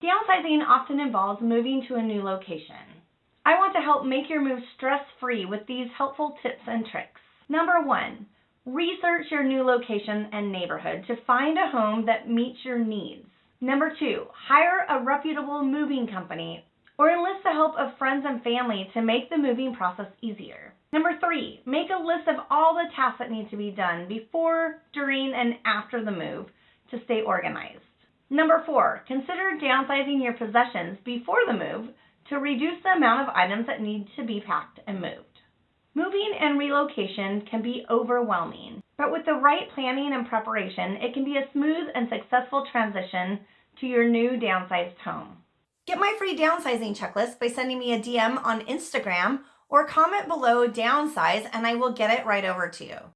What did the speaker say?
Downsizing often involves moving to a new location. I want to help make your move stress-free with these helpful tips and tricks. Number one, research your new location and neighborhood to find a home that meets your needs. Number two, hire a reputable moving company or enlist the help of friends and family to make the moving process easier. Number three, make a list of all the tasks that need to be done before, during, and after the move to stay organized. Number four, consider downsizing your possessions before the move to reduce the amount of items that need to be packed and moved. Moving and relocation can be overwhelming, but with the right planning and preparation, it can be a smooth and successful transition to your new downsized home. Get my free downsizing checklist by sending me a DM on Instagram or comment below downsize and I will get it right over to you.